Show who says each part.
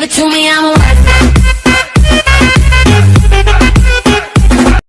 Speaker 1: give it to me, I'ma work